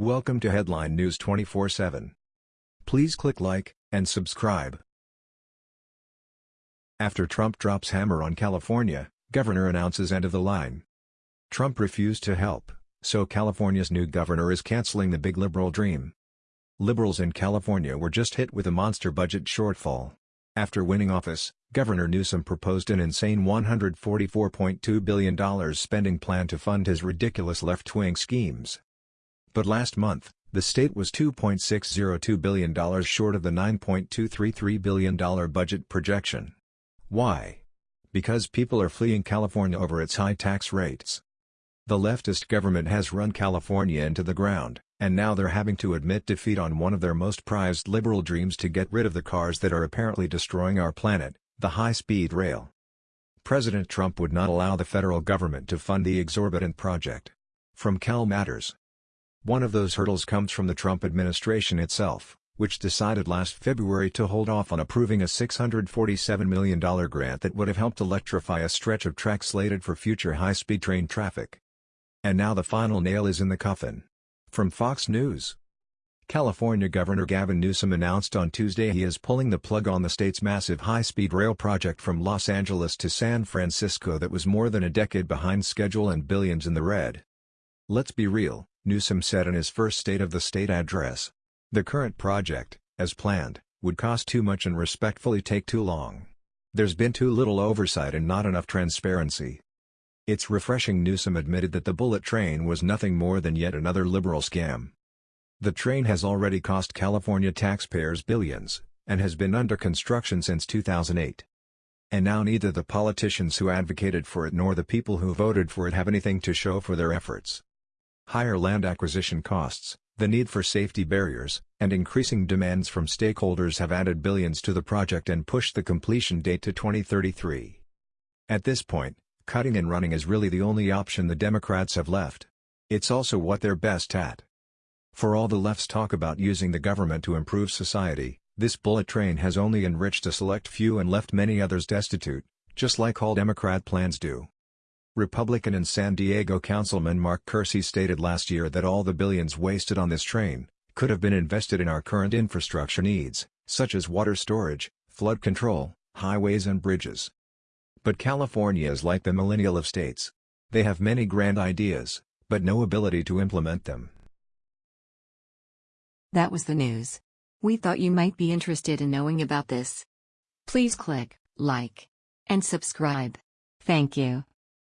Welcome to Headline News 24/7. Please click like and subscribe. After Trump drops hammer on California, governor announces end of the line. Trump refused to help, so California's new governor is canceling the big liberal dream. Liberals in California were just hit with a monster budget shortfall. After winning office, Governor Newsom proposed an insane $144.2 billion spending plan to fund his ridiculous left-wing schemes. But last month, the state was $2.602 billion short of the $9.233 billion budget projection. Why? Because people are fleeing California over its high tax rates. The leftist government has run California into the ground, and now they're having to admit defeat on one of their most prized liberal dreams to get rid of the cars that are apparently destroying our planet, the high-speed rail. President Trump would not allow the federal government to fund the exorbitant project. From Cal Matters one of those hurdles comes from the Trump administration itself, which decided last February to hold off on approving a $647 million grant that would have helped electrify a stretch of track slated for future high-speed train traffic. And now the final nail is in the coffin. From Fox News. California Governor Gavin Newsom announced on Tuesday he is pulling the plug on the state's massive high-speed rail project from Los Angeles to San Francisco that was more than a decade behind schedule and billions in the red. Let's be real, Newsom said in his first State of the State address. The current project, as planned, would cost too much and respectfully take too long. There's been too little oversight and not enough transparency. It's refreshing Newsom admitted that the bullet train was nothing more than yet another liberal scam. The train has already cost California taxpayers billions, and has been under construction since 2008. And now neither the politicians who advocated for it nor the people who voted for it have anything to show for their efforts. Higher land acquisition costs, the need for safety barriers, and increasing demands from stakeholders have added billions to the project and pushed the completion date to 2033. At this point, cutting and running is really the only option the Democrats have left. It's also what they're best at. For all the left's talk about using the government to improve society, this bullet train has only enriched a select few and left many others destitute, just like all Democrat plans do. Republican and San Diego Councilman Mark Kersey stated last year that all the billions wasted on this train, could have been invested in our current infrastructure needs, such as water storage, flood control, highways and bridges. But California is like the millennial of states. They have many grand ideas, but no ability to implement them. That was the news. We thought you might be interested in knowing about this. Please click like and subscribe. Thank you.